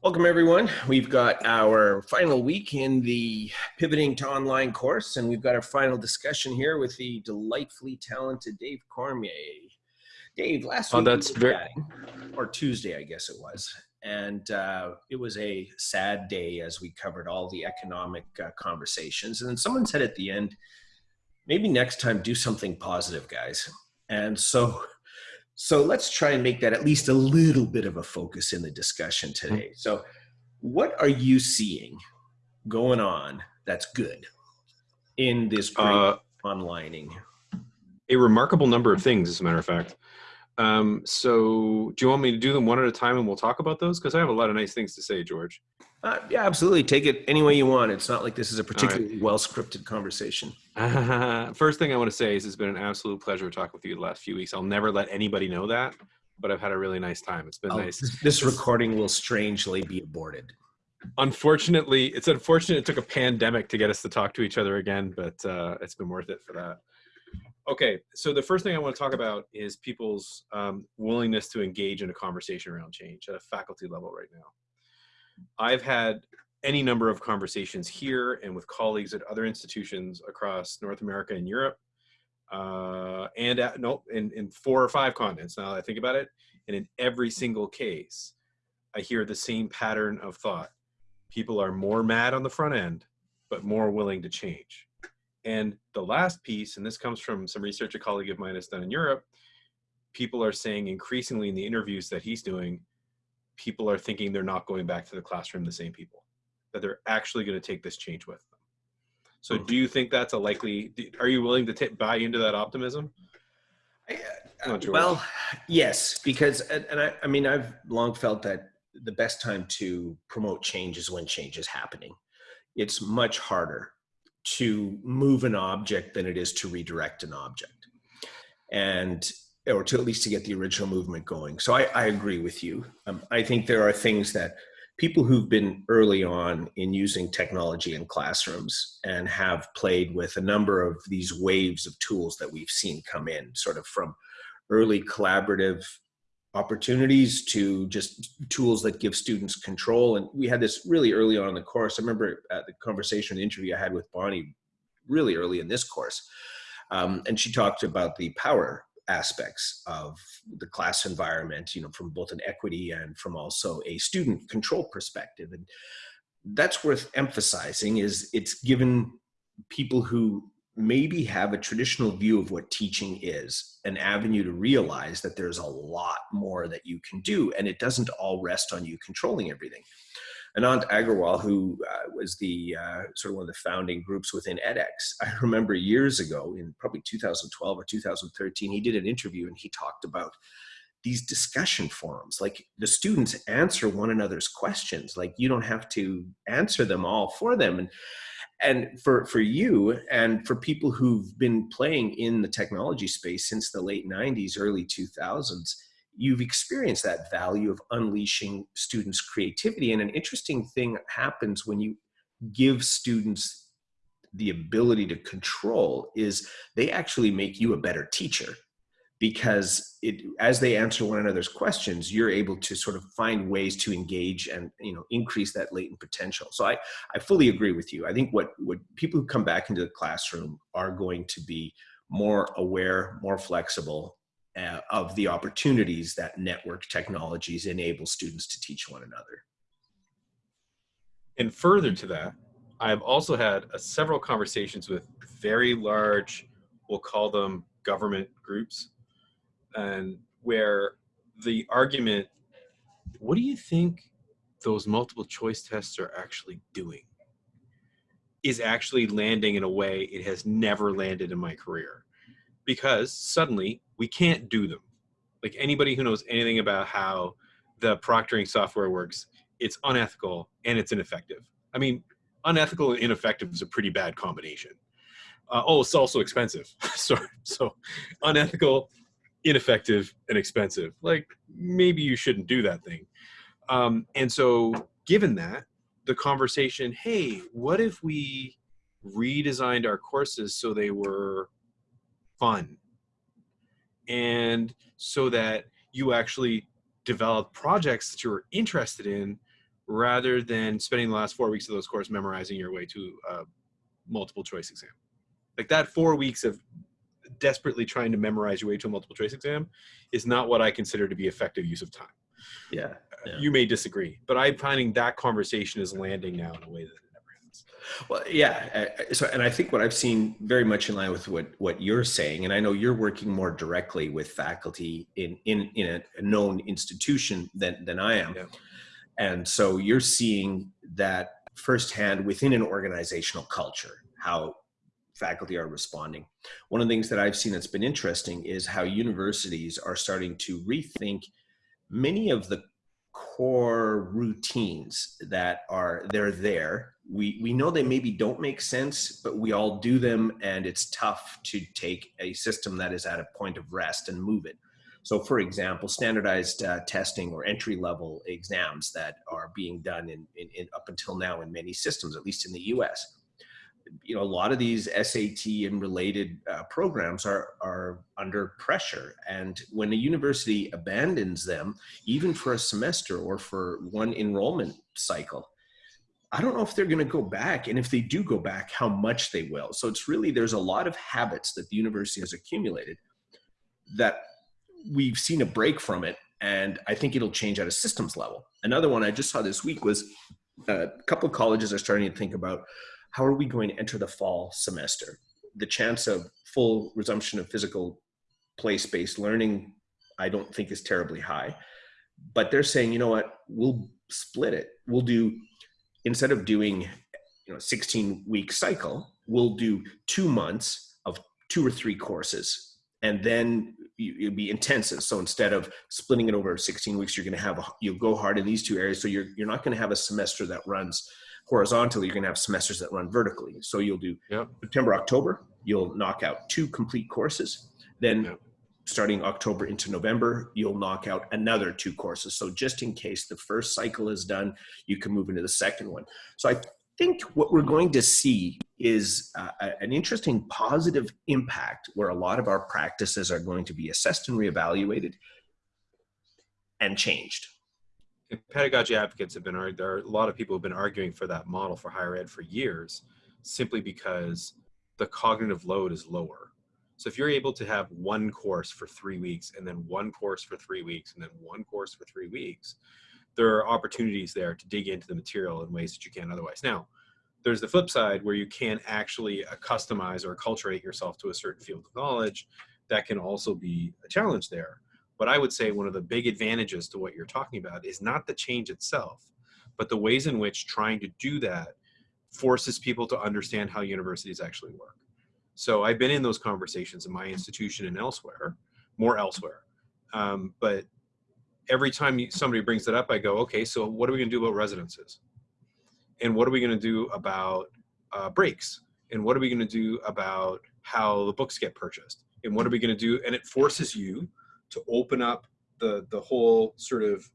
Welcome everyone. We've got our final week in the pivoting to online course and we've got our final discussion here with the delightfully talented Dave Cormier. Dave, last oh, week that's we very chatting, or Tuesday I guess it was, and uh, it was a sad day as we covered all the economic uh, conversations and then someone said at the end, maybe next time do something positive guys. And so so let's try and make that at least a little bit of a focus in the discussion mm-hmm. today. So, what are you seeing going on that's good in this great uh, onlining? A remarkable number of things, as a matter of fact. Um, so, do you want me to do them one at a time and we'll talk about those? Because I have a lot of nice things to say, George. Uh, yeah, absolutely. Take it any way you want. It's not like this is a particularly right. well scripted conversation. Uh, first thing I want to say is it's been an absolute pleasure talking with you the last few weeks. I'll never let anybody know that, but I've had a really nice time. It's been oh, nice. This recording will strangely be aborted. Unfortunately, it's unfortunate it took a pandemic to get us to talk to each other again, but uh, it's been worth it for that. Okay, so the first thing I want to talk about is people's um, willingness to engage in a conversation around change at a faculty level right now. I've had any number of conversations here and with colleagues at other institutions across North America and Europe, uh, and at, no, in, in four or five continents now that I think about it. And in every single case, I hear the same pattern of thought. People are more mad on the front end, but more willing to change. And the last piece, and this comes from some research a colleague of mine has done in Europe, people are saying increasingly in the interviews that he's doing, people are thinking they're not going back to the classroom the same people, that they're actually going to take this change with them. So mm -hmm. do you think that's a likely, are you willing to buy into that optimism? I, uh, well, yes, because, and, and I, I mean, I've long felt that the best time to promote change is when change is happening. It's much harder to move an object than it is to redirect an object. And or to at least to get the original movement going. So I, I agree with you. Um, I think there are things that people who've been early on in using technology in classrooms and have played with a number of these waves of tools that we've seen come in, sort of from early collaborative opportunities to just tools that give students control. And we had this really early on in the course. I remember at the conversation, the interview I had with Bonnie really early in this course. Um, and she talked about the power aspects of the class environment, you know, from both an equity and from also a student control perspective. And that's worth emphasizing is it's given people who maybe have a traditional view of what teaching is an avenue to realize that there's a lot more that you can do and it doesn't all rest on you controlling everything. Anant Agarwal, who uh, was the uh, sort of one of the founding groups within edX, I remember years ago in probably 2012 or 2013, he did an interview and he talked about these discussion forums. Like the students answer one another's questions. Like you don't have to answer them all for them. And and for for you and for people who've been playing in the technology space since the late 90s early 2000s you've experienced that value of unleashing students' creativity. And an interesting thing happens when you give students the ability to control is they actually make you a better teacher because it as they answer one another's questions you're able to sort of find ways to engage and you know increase that latent potential so i i fully agree with you i think what what people who come back into the classroom are going to be more aware more flexible uh, of the opportunities that network technologies enable students to teach one another. And further to that, I've also had uh, several conversations with very large, we'll call them government groups, and where the argument, what do you think those multiple choice tests are actually doing? Is actually landing in a way it has never landed in my career. Because suddenly we can't do them. Like anybody who knows anything about how the proctoring software works, it's unethical and it's ineffective. I mean, unethical and ineffective is a pretty bad combination. Uh, oh, it's also expensive. Sorry. So unethical, ineffective, and expensive. Like maybe you shouldn't do that thing. Um, and so given that, the conversation, hey, what if we redesigned our courses so they were fun and so that you actually develop projects that you're interested in rather than spending the last four weeks of those courses memorizing your way to a multiple choice exam. Like that four weeks of desperately trying to memorize your way to a multiple choice exam is not what I consider to be effective use of time. Yeah, yeah. You may disagree, but I'm finding that conversation is landing now in a way that it never has. Well, yeah. uh, So, and I think what I've seen very much in line with what what you're saying, and I know you're working more directly with faculty in in in a, a known institution than than I am, Yeah. and so you're seeing that firsthand within an organizational culture how faculty are responding. One of the things that I've seen that's been interesting is how universities are starting to rethink many of the core routines that are they're there. We we know they maybe don't make sense but we all do them and it's tough to take a system that is at a point of rest and move it. So for example standardized uh, testing or entry level exams that are being done in, in, in up until now in many systems at least in the us you know a lot of these SAT and related uh, programs are are under pressure. And when a university abandons them even for a semester or for one enrollment cycle I don't know if they're going to go back. And if they do go back how much they will. So it's really there's a lot of habits that the university has accumulated that we've seen a break from it. And I think it'll change at a systems level. Another one I just saw this week was uh, a couple of colleges are starting to think about how are we going to enter the fall semester? The chance of full resumption of physical place-based learning, I don't think is terribly high. But they're saying, you know what, we'll split it. We'll do, instead of doing, you know, 16 week cycle, we'll do two months of two or three courses. And then it'll be intensive. So instead of splitting it over 16 weeks, you're going to have, a, you'll go hard in these two areas. So you're, you're not going to have a semester that runs horizontally, you're going to have semesters that run vertically. So you'll do Yep. September, October, you'll knock out two complete courses. Then Yep. starting October into November, you'll knock out another two courses. So just in case the first cycle is done, you can move into the second one. So I think what we're going to see is uh, an interesting positive impact where a lot of our practices are going to be assessed and reevaluated and changed. Pedagogy advocates have been there are a lot of people have been arguing for that model for higher ed for years simply because the cognitive load is lower. So if you're able to have one course for three weeks and then one course for three weeks and then one course for three weeks there are opportunities there to dig into the material in ways that you can't otherwise. Now there's the flip side where you can actually uh, customize or acculturate yourself to a certain field of knowledge that can also be a challenge there but I would say one of the big advantages to what you're talking about is not the change itself, but the ways in which trying to do that forces people to understand how universities actually work. So I've been in those conversations in my institution and elsewhere, more elsewhere. Um, but every time somebody brings it up, I go, okay, so what are we going to do about residences? And what are we going to do about uh, breaks? And what are we going to do about how the books get purchased? And what are we going to do? And it forces you to open up the the whole sort of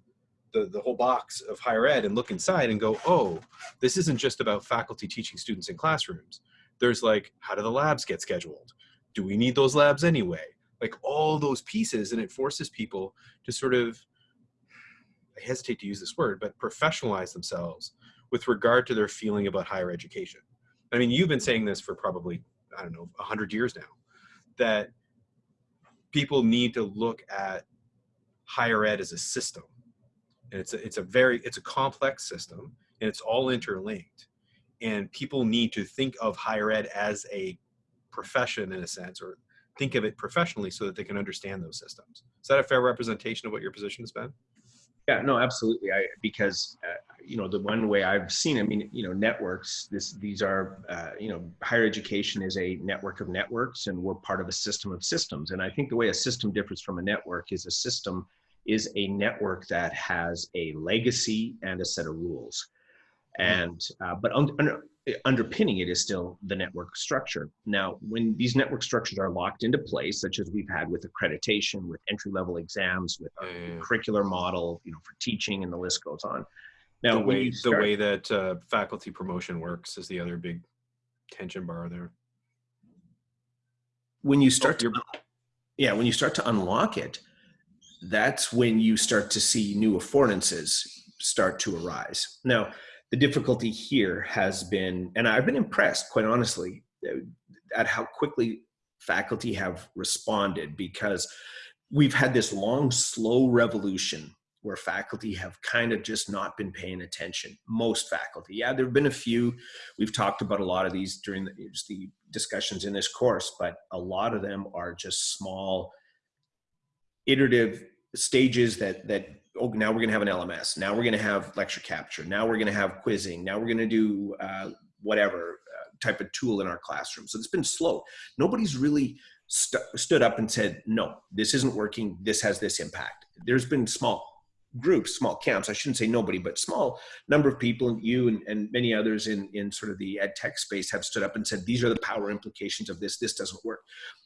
the, the whole box of higher ed and look inside and go, oh, this isn't just about faculty teaching students in classrooms. There's like, how do the labs get scheduled? Do we need those labs anyway? Like all those pieces, and it forces people to sort of, I hesitate to use this word, but professionalize themselves with regard to their feeling about higher education. I mean, you've been saying this for probably, I don't know, 100 years now, that people need to look at higher ed as a system. And it's a, it's a very it's a complex system and it's all interlinked. And people need to think of higher ed as a profession in a sense or think of it professionally so that they can understand those systems. Is that a fair representation of what your position has been Yeah, no, absolutely. I because uh, you know the one way I've seen. I mean, you know, networks. This these are uh, you know higher education is a network of networks, and we're part of a system of systems. And I think the way a system differs from a network is a system is a network that has a legacy and a set of rules, and uh, but un- underpinning it is still the network structure. Now, when these network structures are locked into place, such as we've had with accreditation, with entry level exams, with our Yeah. curricular model, you know, for teaching, and the list goes on. Now, the way you the way that uh, faculty promotion works is the other big tension bar there when you start to, yeah, when you start to unlock it, that's when you start to see new affordances. start to arise. Now, the difficulty here has been, and I've been impressed, quite honestly, uh, at how quickly faculty have responded because we've had this long, slow revolution where faculty have kind of just not been paying attention. Most faculty, yeah, there have been a few. We've talked about a lot of these during the, the discussions in this course, but a lot of them are just small, iterative stages that that oh now we're going to have an LMS. Now we're going to have lecture capture. Now we're going to have quizzing. Now we're going to do uh, whatever uh, type of tool in our classroom. So it's been slow. Nobody's really st stood up and said, no, this isn't working. This has this impact. There's been small groups, small camps, I shouldn't say nobody, but small number of people, you and, and many others in, in sort of the ed tech space have stood up and said, these are the power implications of this, this doesn't work.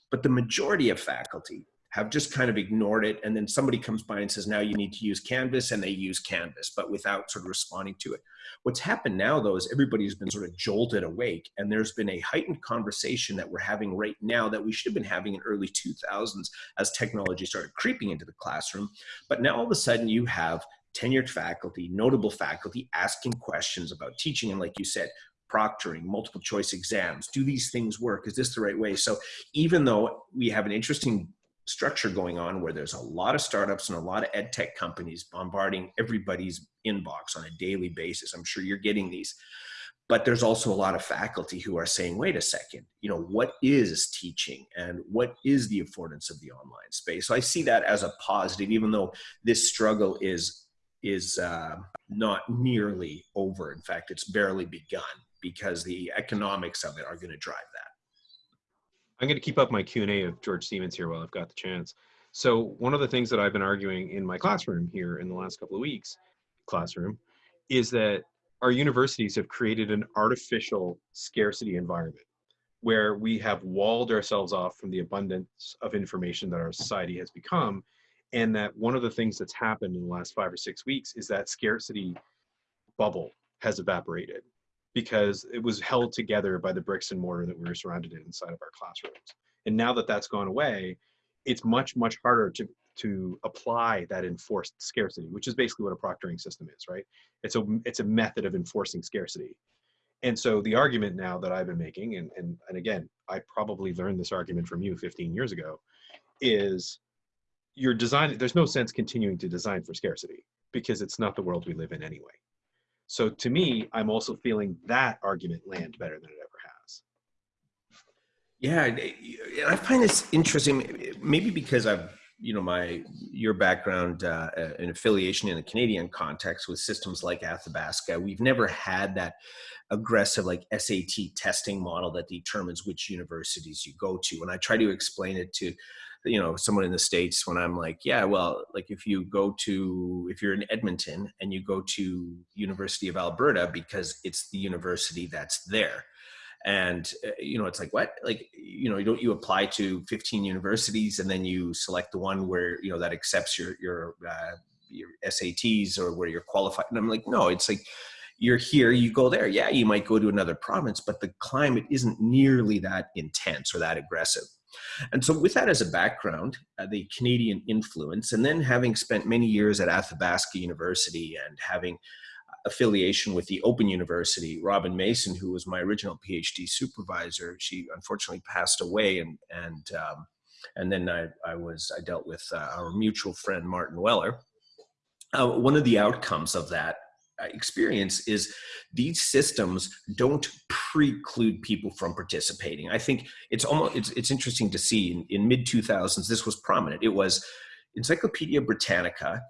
But the majority of faculty have just kind of ignored it. And then somebody comes by and says, now you need to use Canvas and they use Canvas, but without sort of responding to it. What's happened now though, is everybody's been sort of jolted awake and there's been a heightened conversation that we're having right now that we should have been having in early 2000s as technology started creeping into the classroom. But now all of a sudden you have tenured faculty, notable faculty asking questions about teaching. And like you said, proctoring, multiple choice exams. Do these things work? Is this the right way? So even though we have an interesting structure going on where there's a lot of startups and a lot of ed tech companies bombarding everybody's inbox on a daily basis. I'm sure you're getting these. But there's also a lot of faculty who are saying, wait a second, you know, what is teaching and what is the affordance of the online space? So I see that as a positive, even though this struggle is is uh, not nearly over. In fact, it's barely begun because the economics of it are going to drive that. I'm going to keep up my Q&A of George Siemens here while I've got the chance. So one of the things that I've been arguing in my classroom here in the last couple of weeks, classroom, is that our universities have created an artificial scarcity environment where we have walled ourselves off from the abundance of information that our society has become. And that one of the things that's happened in the last five or six weeks is that scarcity bubble has evaporated because it was held together by the bricks and mortar that we were surrounded in inside of our classrooms. And now that that's gone away, it's much, much harder to, to apply that enforced scarcity, which is basically what a proctoring system is, right? It's a, it's a method of enforcing scarcity. And so the argument now that I've been making, and, and, and again, I probably learned this argument from you 15 years ago, is you're designing, there's no sense continuing to design for scarcity because it's not the world we live in anyway. So to me, I'm also feeling that argument land better than it ever has. Yeah, I find this interesting. Maybe because I've, you know, my your background uh, and affiliation in the Canadian context with systems like Athabasca, we've never had that aggressive like SAT testing model that determines which universities you go to. And I try to explain it to you know someone in the states when i'm like yeah well like if you go to if you're in edmonton and you go to university of alberta because it's the university that's there. And uh, you know it's like what? Like you know don't you apply to 15 universities and then you select the one where you know that accepts your your uh, your SATs or where you're qualified? And I'm like no it's like you're here you go there. Yeah you might go to another province but the climate isn't nearly that intense or that aggressive and so with that as a background, uh, the Canadian influence, and then having spent many years at Athabasca University and having affiliation with the Open University, Robin Mason, who was my original PhD supervisor, she unfortunately passed away and, and, um, and then I, I was, I dealt with uh, our mutual friend, Martin Weller. Uh, one of the outcomes of that experience is these systems don't preclude people from participating. I think it's almost it's it's interesting to see in, in mid 2000s this was prominent. It was Encyclopedia Britannica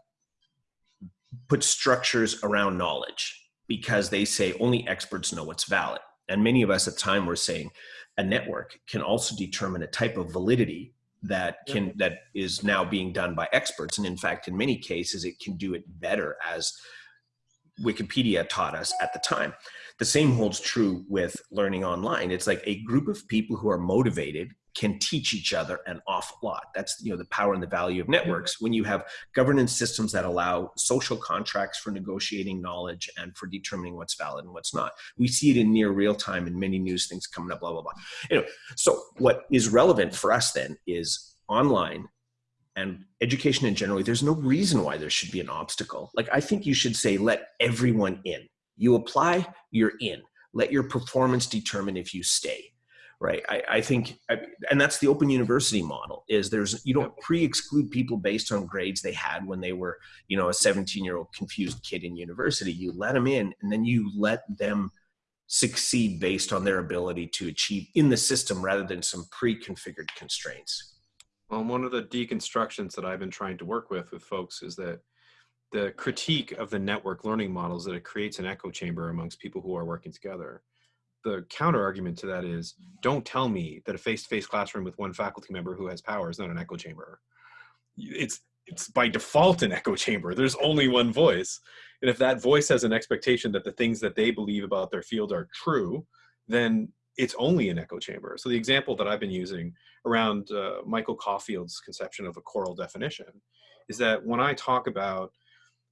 put structures around knowledge because they say only experts know what's valid. And many of us at the time were saying a network can also determine a type of validity that can that is now being done by experts and in fact in many cases it can do it better as Wikipedia taught us at the time. The same holds true with learning online. It's like a group of people who are motivated can teach each other an awful lot. That's you know the power and the value of networks. When you have governance systems that allow social contracts for negotiating knowledge and for determining what's valid and what's not. We see it in near real time in many news things coming up, blah, blah, blah. Know, so what is relevant for us then is online and education in general, there's no reason why there should be an obstacle. Like I think you should say, let everyone in. You apply, you're in. Let your performance determine if you stay right i, I think I, and that's the open university model is there's you don't pre-exclude people based on grades they had when they were you know a 17 year old confused kid in university you let them in and then you let them succeed based on their ability to achieve in the system rather than some pre-configured constraints well one of the deconstructions that i've been trying to work with with folks is that the critique of the network learning models that it creates an echo chamber amongst people who are working together. The counter argument to that is don't tell me that a face-to-face classroom with one faculty member who has power is not an echo chamber. It's it's by default an echo chamber. There's only one voice. And if that voice has an expectation that the things that they believe about their field are true then it's only an echo chamber so the example that i've been using around uh, michael caulfield's conception of a choral definition is that when i talk about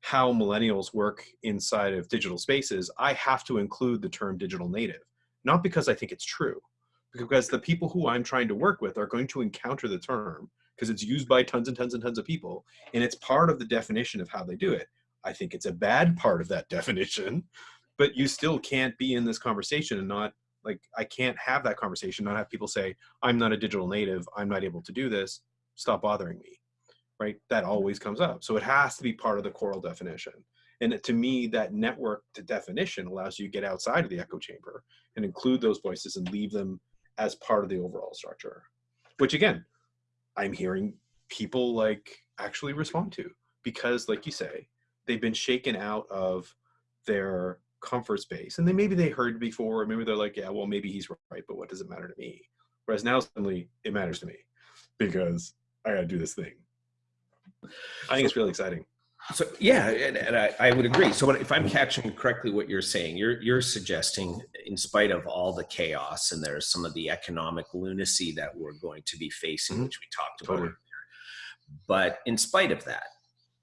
how millennials work inside of digital spaces i have to include the term digital native not because I think it's true, because the people who I'm trying to work with are going to encounter the term because it's used by tons and tons and tons of people, and it's part of the definition of how they do it. I think it's a bad part of that definition, but you still can't be in this conversation and not like I can't have that conversation, not have people say, I'm not a digital native, I'm not able to do this, stop bothering me. Right? That mm-hmm. always comes up. So it has to be part of the choral definition. And to me, that network to definition allows you to get outside of the echo chamber and include those voices and leave them as part of the overall structure, which again, I'm hearing people like actually respond to because like you say, they've been shaken out of their comfort space and then maybe they heard before, maybe they're like, yeah, well, maybe he's right, but what does it matter to me? Whereas now suddenly it matters to me because I got to do this thing. I think it's really exciting. So yeah, and, and I, I, would agree. So if I'm catching correctly what you're saying, you're you're suggesting, in spite of all the chaos and there's some of the economic lunacy that we're going to be facing, mm-hmm. which we talked about, totally. but in spite of that,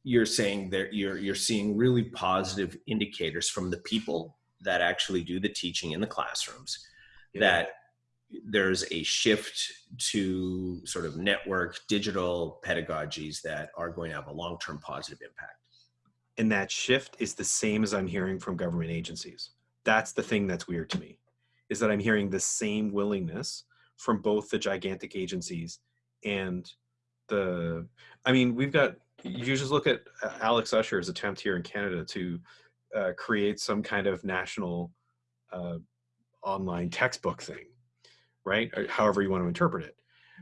you're saying that you're you're seeing really positive indicators from the people that actually do the teaching in the classrooms yeah. that there's a shift to sort of network digital pedagogies that are going to have a long-term positive impact and that shift is the same as i'm hearing from government agencies that's the thing that's weird to me is that i'm hearing the same willingness from both the gigantic agencies and the i mean we've got you just look at uh, alex usher's attempt here in canada to uh, create some kind of national uh, online textbook thing right? Or however you want to interpret it.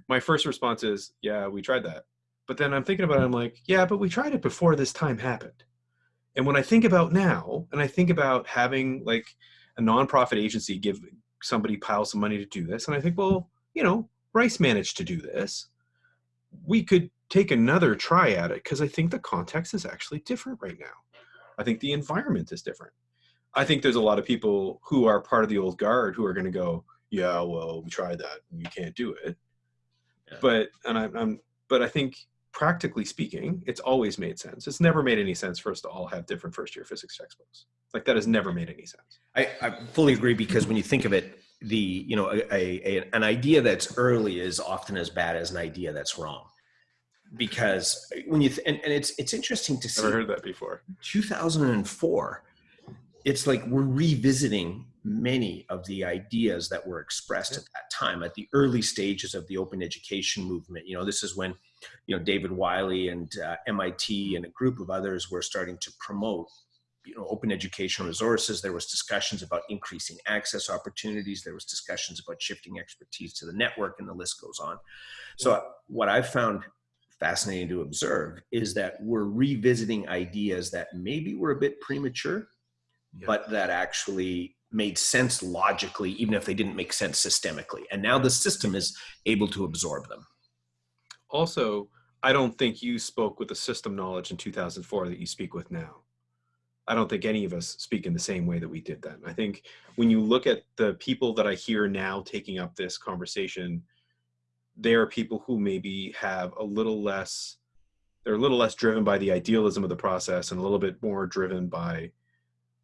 My first response is, yeah, we tried that. But then I'm thinking about it, I'm like, yeah, but we tried it before this time happened. And when I think about now, and I think about having like a nonprofit agency give somebody pile some money to do this, and I think, well, you know, Rice managed to do this. We could take another try at it because I think the context is actually different right now. I think the environment is different. I think there's a lot of people who are part of the old guard who are going to go, yeah, well, we tried that, and you can't do it. Yeah. But and I, I'm, but I think practically speaking, it's always made sense. It's never made any sense for us to all have different first year physics textbooks. Like that has never made any sense. I, I fully agree because when you think of it, the you know a, a, an idea that's early is often as bad as an idea that's wrong because when you th- and, and it's it's interesting to see I've never heard that before. 2004 it's like we're revisiting many of the ideas that were expressed at that time at the early stages of the open education movement. You know this is when you know david wiley and uh, mit and a group of others were starting to promote you know open educational resources. There was discussions about increasing access opportunities. There was discussions about shifting expertise to the network and the list goes on. So what i've found fascinating to observe is that we're revisiting ideas that maybe were a bit premature but that actually made sense logically, even if they didn't make sense systemically. And now the system is able to absorb them. Also, I don't think you spoke with the system knowledge in 2004 that you speak with now. I don't think any of us speak in the same way that we did then. I think when you look at the people that I hear now taking up this conversation, they are people who maybe have a little less, they're a little less driven by the idealism of the process and a little bit more driven by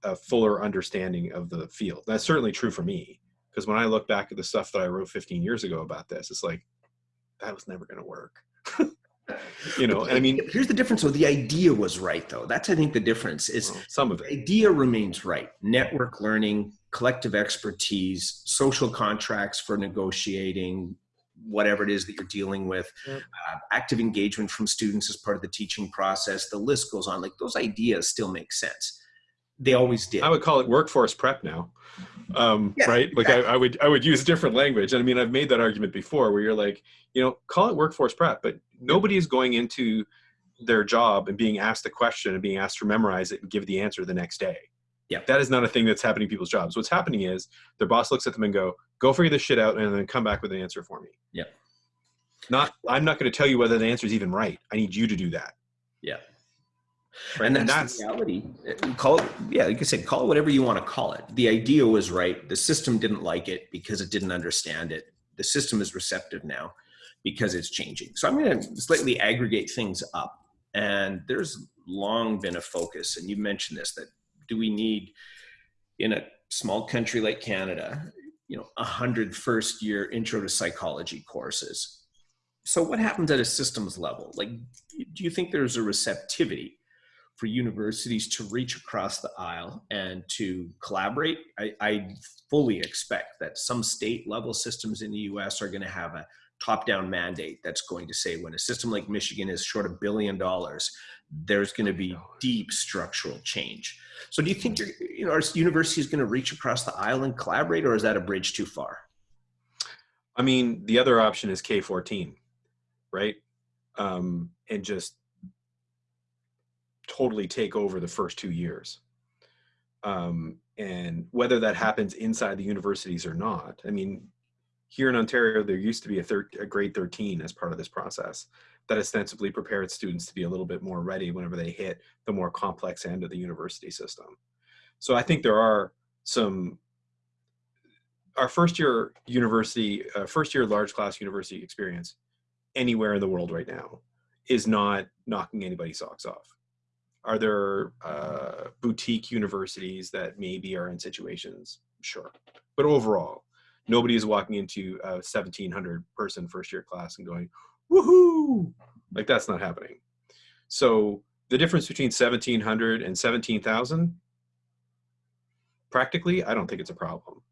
a fuller understanding of the field. That's certainly true for me because when I look back at the stuff that I wrote 15 years ago about this, it's like that was never going to work. you know, I mean, here's the difference. So the idea was right, though. That's I think the difference is well, some of the it. idea remains right. Network learning, collective expertise, social contracts for negotiating, whatever it is that you're dealing with, Yep. uh, active engagement from students as part of the teaching process. The list goes on. Like those ideas still make sense. They always did. I would call it workforce prep now. Um, Yeah, right? Like I, I would I would use different language. And I mean I've made that argument before where you're like, you know, call it workforce prep, but nobody is going into their job and being asked a question and being asked to memorize it and give the answer the next day. Yeah. That is not a thing that's happening in people's jobs. What's happening is their boss looks at them and go, go figure this shit out and then come back with an answer for me. Yeah. Not I'm not going to tell you whether the answer is even right. I need you to do that. yeah. Right? And that's, the reality. Uh, Call it, yeah, like I said, call it whatever you want to call it. The idea was right. The system didn't like it because it didn't understand it. The system is receptive now because it's changing. So I'm going to slightly aggregate things up. And there's long been a focus, and you mentioned this, that do we need in a small country like Canada, you know, a hundred first year intro to psychology courses. So what happens at a systems level? Like, do you think there's a receptivity for universities to reach across the aisle and to collaborate. I, I fully expect that some state level systems in the US are going to have a top down mandate that's going to say when a system like Michigan is short a billion dollars, there's going to be deep structural change. So do you think you're, you know, our university is going to reach across the aisle and collaborate or is that a bridge too far? I mean, the other option is K14, right? Um, and just totally take over the first two years. Um, and whether that happens inside the universities or not, I mean, here in Ontario, there used to be a, thir- a grade 13 as part of this process that ostensibly prepared students to be a little bit more ready whenever they hit the more complex end of the university system. So I think there are some our first year university, uh, first year large class university experience anywhere in the world right now is not knocking anybody's socks off. Are there uh, boutique universities that maybe are in situations? Sure. But overall, nobody is walking into a 1700 person first year class and going, woohoo! Like that's not happening. So the difference between 1700 and 17,000, practically, I don't think it's a problem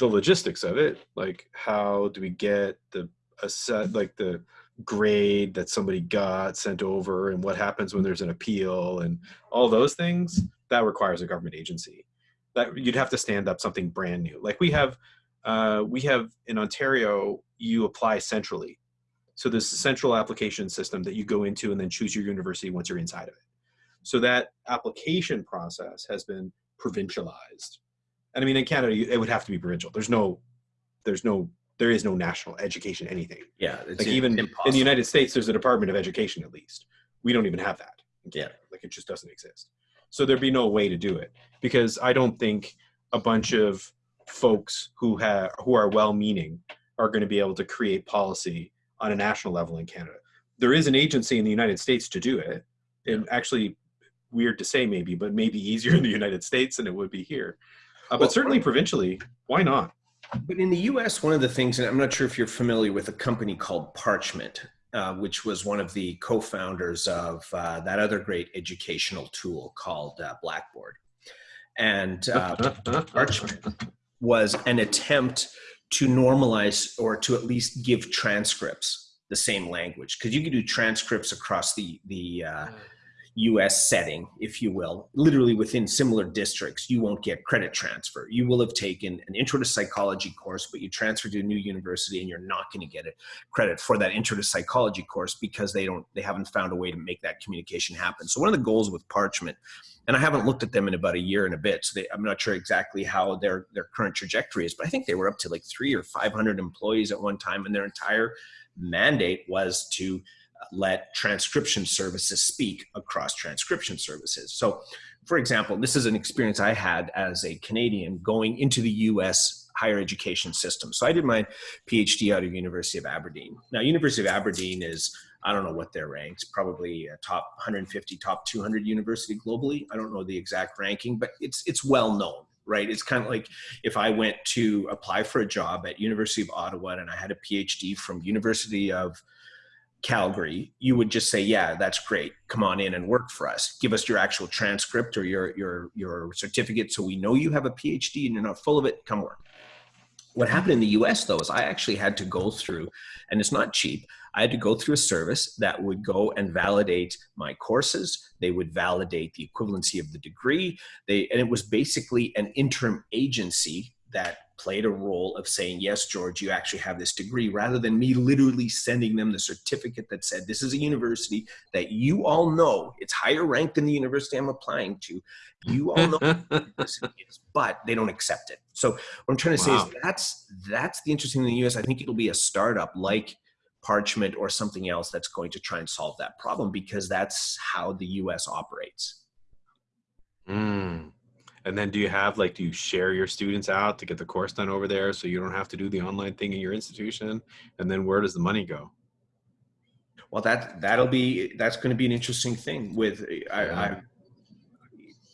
the logistics of it like how do we get the a set like the grade that somebody got sent over and what happens when there's an appeal and all those things that requires a government agency that you'd have to stand up something brand new like we have uh, we have in ontario you apply centrally so there's a central application system that you go into and then choose your university once you're inside of it so that application process has been provincialized and I mean, in Canada, it would have to be provincial. There's no, there's no, there is no national education anything. Yeah, like even impossible. in the United States, there's a Department of Education at least. We don't even have that. Yeah, like it just doesn't exist. So there'd be no way to do it because I don't think a bunch of folks who have who are well-meaning are going to be able to create policy on a national level in Canada. There is an agency in the United States to do it, and actually, weird to say maybe, but maybe easier in the United States than it would be here. Uh, but well, certainly provincially, why not? But in the US, one of the things, and I'm not sure if you're familiar with a company called Parchment, uh, which was one of the co founders of uh, that other great educational tool called uh, Blackboard. And uh, Parchment was an attempt to normalize or to at least give transcripts the same language because you can do transcripts across the the uh, US setting, if you will, literally within similar districts, you won't get credit transfer. You will have taken an intro to psychology course, but you transfer to a new university and you're not going to get a credit for that intro to psychology course because they don't they haven't found a way to make that communication happen. So one of the goals with Parchment, and I haven't looked at them in about a year and a bit, so they, I'm not sure exactly how their their current trajectory is, but I think they were up to like three or 500 employees at one time, and their entire mandate was to let transcription services speak across transcription services. So, for example, this is an experience I had as a Canadian going into the US higher education system. So I did my PhD out of University of Aberdeen. Now, University of Aberdeen is I don't know what their ranks, probably a top 150, top 200 university globally. I don't know the exact ranking, but it's it's well known, right? It's kind of like if I went to apply for a job at University of Ottawa and I had a PhD from University of Calgary, you would just say, "Yeah, that's great. Come on in and work for us. Give us your actual transcript or your your your certificate, so we know you have a PhD and you're not full of it. Come work." What happened in the U.S. though is I actually had to go through, and it's not cheap. I had to go through a service that would go and validate my courses. They would validate the equivalency of the degree. They and it was basically an interim agency that played a role of saying, yes, George, you actually have this degree, rather than me literally sending them the certificate that said, this is a university that you all know, it's higher ranked than the university I'm applying to. You all know this is, but they don't accept it. So what I'm trying to Wow. say is that's that's the interesting thing in the US. I think it'll be a startup like Parchment or something else that's going to try and solve that problem because that's how the US operates. Mm. And then do you have like do you share your students out to get the course done over there so you don't have to do the online thing in your institution? And then where does the money go? Well, that that'll be that's going to be an interesting thing. With I, I,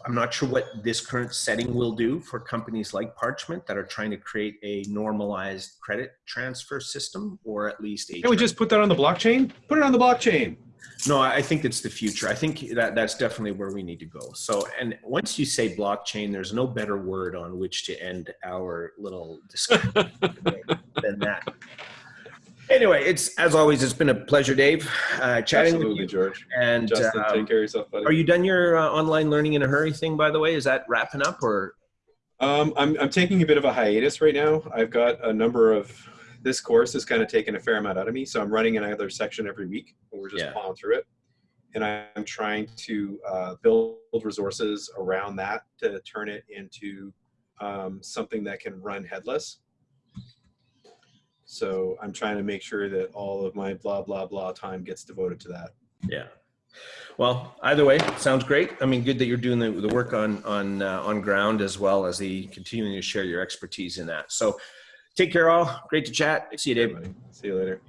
I'm not sure what this current setting will do for companies like Parchment that are trying to create a normalized credit transfer system, or at least a. Can we just put that on the blockchain? Put it on the blockchain. No, I think it's the future. I think that that's definitely where we need to go. So, and once you say blockchain, there's no better word on which to end our little discussion than that. Anyway, it's as always, it's been a pleasure, Dave, uh, chatting with you. George. And Justin, um, take care of yourself, buddy. are you done your uh, online learning in a hurry thing? By the way, is that wrapping up or? Um, I'm, I'm taking a bit of a hiatus right now. I've got a number of, this course has kind of taken a fair amount out of me. So I'm running another section every week and we're just Yeah. plowing through it. And I'm trying to uh, build resources around that to turn it into um, something that can run headless. So I'm trying to make sure that all of my blah, blah, blah time gets devoted to that. Yeah. Well, either way, sounds great. I mean, good that you're doing the, the work on on uh, on ground as well as the continuing to share your expertise in that. So, take care, all. Great to chat. See you, Dave. See you later.